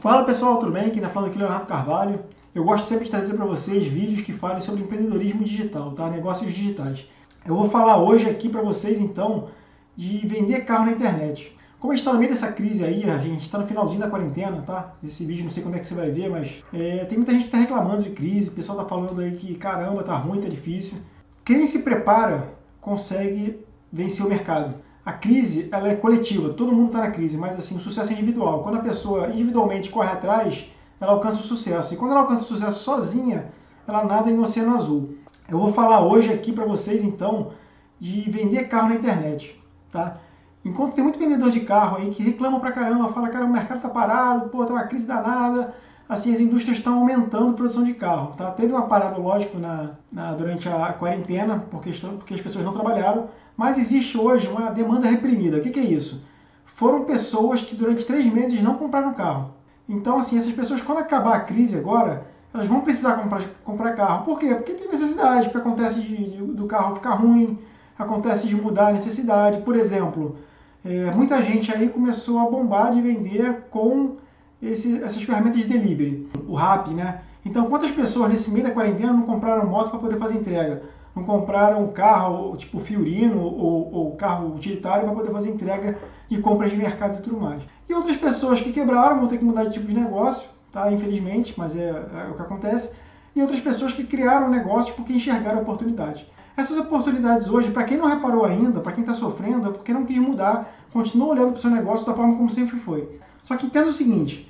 Fala pessoal, tudo bem? Quem está falando aqui é Leonardo Carvalho. Eu gosto sempre de trazer para vocês vídeos que falem sobre empreendedorismo digital, tá? negócios digitais. Eu vou falar hoje aqui para vocês então de vender carro na internet. Como a gente está no meio dessa crise aí, a gente está no finalzinho da quarentena, tá? Esse vídeo não sei quando é que você vai ver, mas é, tem muita gente que está reclamando de crise, o pessoal está falando aí que caramba, tá ruim, tá difícil. Quem se prepara consegue vencer o mercado a crise ela é coletiva, todo mundo está na crise, mas assim, o sucesso é individual. Quando a pessoa individualmente corre atrás, ela alcança o sucesso. E quando ela alcança o sucesso sozinha, ela nada em um oceano azul. Eu vou falar hoje aqui para vocês, então, de vender carro na internet, tá? Enquanto tem muito vendedor de carro aí que reclama pra caramba, fala, cara, o mercado tá parado, pô, tá uma crise danada, assim, as indústrias estão aumentando a produção de carro, tá? Teve uma parada, lógico, na, na durante a quarentena, porque, porque as pessoas não trabalharam, mas existe hoje uma demanda reprimida. O que, que é isso? Foram pessoas que durante três meses não compraram carro. Então, assim, essas pessoas, quando acabar a crise agora, elas vão precisar comprar, comprar carro. Por quê? Porque tem necessidade, porque acontece de, de, do carro ficar ruim, acontece de mudar a necessidade. Por exemplo, é, muita gente aí começou a bombar de vender com esse, essas ferramentas de delivery, o RAP, né? Então, quantas pessoas nesse meio da quarentena não compraram moto para poder fazer entrega? não compraram carro tipo Fiorino ou, ou carro utilitário para poder fazer entrega de compras de mercado e tudo mais. E outras pessoas que quebraram vão ter que mudar de tipo de negócio, tá? infelizmente, mas é, é o que acontece. E outras pessoas que criaram negócios porque enxergaram oportunidades. Essas oportunidades hoje, para quem não reparou ainda, para quem está sofrendo, é porque não quis mudar, continua olhando para o seu negócio da forma como sempre foi. Só que entenda o seguinte,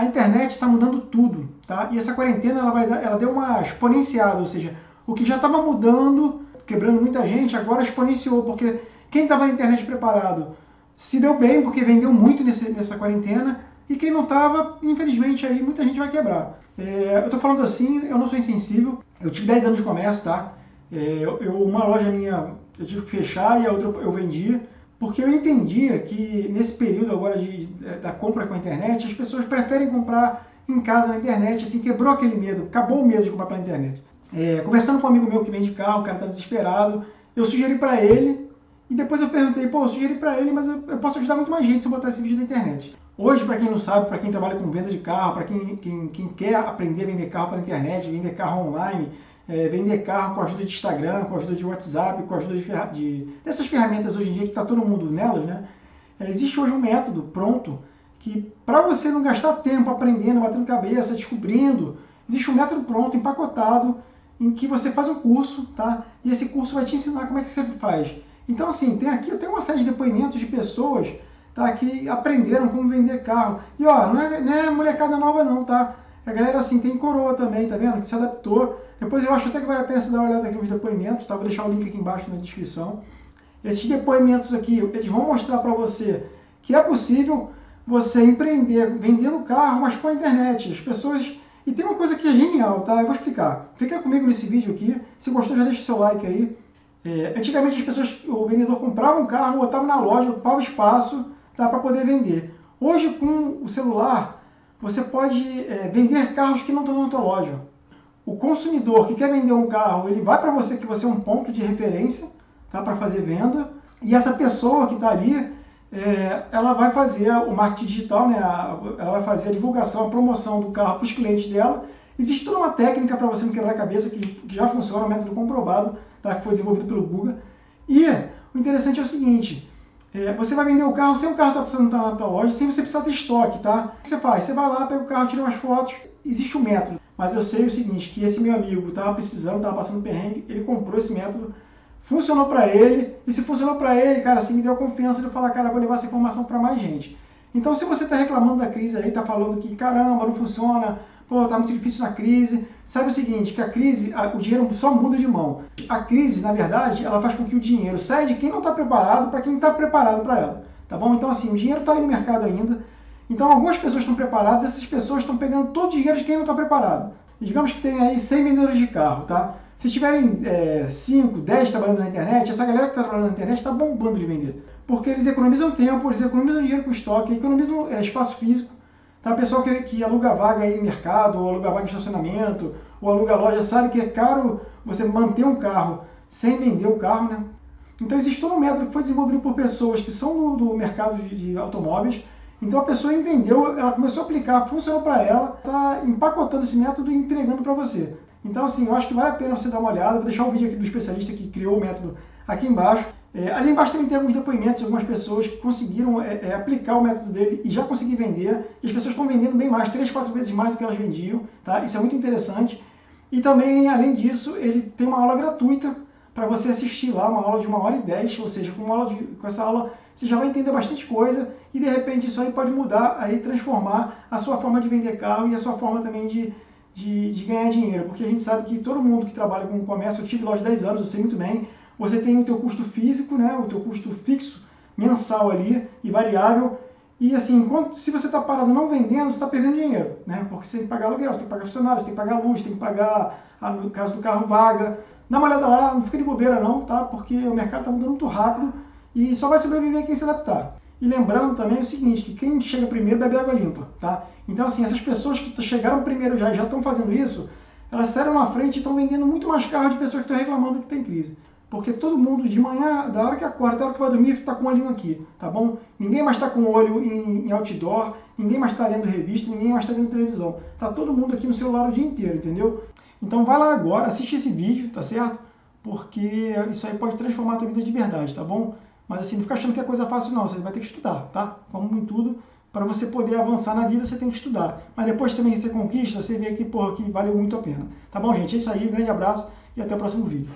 a internet está mudando tudo, tá? E essa quarentena ela vai dar, ela deu uma exponenciada, ou seja, o que já estava mudando, quebrando muita gente, agora exponenciou, porque quem estava na internet preparado se deu bem, porque vendeu muito nesse, nessa quarentena, e quem não estava, infelizmente, aí muita gente vai quebrar. É, eu estou falando assim, eu não sou insensível, eu tive 10 anos de comércio, tá? É, eu, uma loja minha eu tive que fechar e a outra eu vendi, porque eu entendia que nesse período agora de, da compra com a internet, as pessoas preferem comprar em casa na internet, assim, quebrou aquele medo, acabou o medo de comprar pela internet. É, conversando com um amigo meu que vende carro, o cara tá desesperado, eu sugeri para ele e depois eu perguntei, pô, eu sugeri para ele, mas eu, eu, posso ajudar muito mais gente se eu botar esse vídeo na internet. Hoje, para quem não sabe, para quem trabalha com venda de carro, para quem, quem, quem, quer aprender a vender carro pela internet, vender carro online, é, vender carro com a ajuda de Instagram, com a ajuda de WhatsApp, com a ajuda de, de dessas ferramentas hoje em dia que está todo mundo nelas, né? É, existe hoje um método pronto que para você não gastar tempo aprendendo, batendo cabeça, descobrindo, existe um método pronto, empacotado, em que você faz um curso, tá? E esse curso vai te ensinar como é que você faz. Então, assim, tem aqui tem uma série de depoimentos de pessoas tá, que aprenderam como vender carro. E, ó, não é, não é molecada nova não, tá? A galera, assim, tem coroa também, tá vendo? Que se adaptou. Depois eu acho até que vale a pena você dar uma olhada aqui nos depoimentos, tá? Vou deixar o link aqui embaixo na descrição. Esses depoimentos aqui, eles vão mostrar para você que é possível você empreender vendendo carro, mas com a internet. As pessoas e tem uma coisa que é genial, tá? Eu vou explicar. Fica comigo nesse vídeo aqui. Se gostou, já deixa o seu like aí. É, antigamente as pessoas, o vendedor comprava um carro, botava na loja, ocupava espaço tá, para poder vender. Hoje, com o celular, você pode é, vender carros que não estão na tua loja. O consumidor que quer vender um carro, ele vai para você que você é um ponto de referência tá, para fazer venda. E essa pessoa que está ali, é, ela vai fazer o marketing digital, né? ela vai fazer a divulgação, a promoção do carro para os clientes dela. Existe toda uma técnica para você não quebrar a cabeça, que, que já funciona, um método comprovado, tá? que foi desenvolvido pelo Google. E o interessante é o seguinte, é, você vai vender o carro sem o carro estar tá precisando estar na tua loja, sem você precisar ter estoque, tá? O que você faz? Você vai lá, pega o carro, tira umas fotos, existe um método. Mas eu sei o seguinte, que esse meu amigo estava precisando, estava passando perrengue, ele comprou esse método funcionou para ele, e se funcionou para ele, cara, assim, me deu confiança de falar, cara, vou levar essa informação para mais gente. Então, se você está reclamando da crise aí, está falando que, caramba, não funciona, pô, tá muito difícil na crise, sabe o seguinte, que a crise, a, o dinheiro só muda de mão. A crise, na verdade, ela faz com que o dinheiro saia de quem não está preparado para quem está preparado para ela, tá bom? Então, assim, o dinheiro está aí no mercado ainda, então algumas pessoas estão preparadas, essas pessoas estão pegando todo o dinheiro de quem não está preparado. E digamos que tem aí 100 vendedores de carro, tá? Se tiverem 5, é, 10 trabalhando na internet, essa galera que está trabalhando na internet está bombando de vender. Porque eles economizam tempo, eles economizam dinheiro com estoque, economizam é, espaço físico. Tá? Pessoal que, que aluga vaga em mercado, ou aluga vaga em estacionamento, ou aluga loja, sabe que é caro você manter um carro sem vender o carro, né? Então existe todo um método que foi desenvolvido por pessoas que são do, do mercado de, de automóveis Então a pessoa entendeu, ela começou a aplicar, funcionou para ela, está empacotando esse método e entregando para você. Então, assim, eu acho que vale a pena você dar uma olhada. Vou deixar o vídeo aqui do especialista que criou o método aqui embaixo. É, ali embaixo também tem alguns depoimentos de algumas pessoas que conseguiram é, é, aplicar o método dele e já conseguiram vender. E as pessoas estão vendendo bem mais, 3, 4 vezes mais do que elas vendiam. Tá? Isso é muito interessante. E também, além disso, ele tem uma aula gratuita para você assistir lá, uma aula de uma hora e dez, ou seja, com, aula de, com essa aula você já vai entender bastante coisa e de repente isso aí pode mudar, aí transformar a sua forma de vender carro e a sua forma também de, de, de ganhar dinheiro, porque a gente sabe que todo mundo que trabalha com comércio, eu tive lá de 10 anos, eu sei muito bem, você tem o teu custo físico, né, o teu custo fixo mensal ali e variável, e assim, enquanto, se você está parado não vendendo, você está perdendo dinheiro, né? Porque você tem que pagar aluguel, você tem que pagar funcionários, você tem que pagar luz, tem que pagar, no caso do carro, vaga. Dá uma olhada lá, não fica de bobeira não, tá? Porque o mercado está mudando muito rápido e só vai sobreviver quem se adaptar. E lembrando também o seguinte, que quem chega primeiro bebe água limpa, tá? Então, assim, essas pessoas que chegaram primeiro já já estão fazendo isso, elas saíram na frente e estão vendendo muito mais carro de pessoas que estão reclamando que tem crise. Porque todo mundo de manhã, da hora que acorda até a hora que vai dormir, está com o olhinho aqui, tá bom? Ninguém mais está com o olho em, em, outdoor, ninguém mais está lendo revista, ninguém mais está vendo televisão. Tá todo mundo aqui no celular o dia inteiro, entendeu? Então vai lá agora, assiste esse vídeo, tá certo? Porque isso aí pode transformar a tua vida de verdade, tá bom? Mas assim, não fica achando que é coisa fácil não, você vai ter que estudar, tá? Como em tudo, para você poder avançar na vida, você tem que estudar. Mas depois também você conquista, você vê que, porra, que valeu muito a pena. Tá bom, gente? É isso aí, grande abraço e até o próximo vídeo.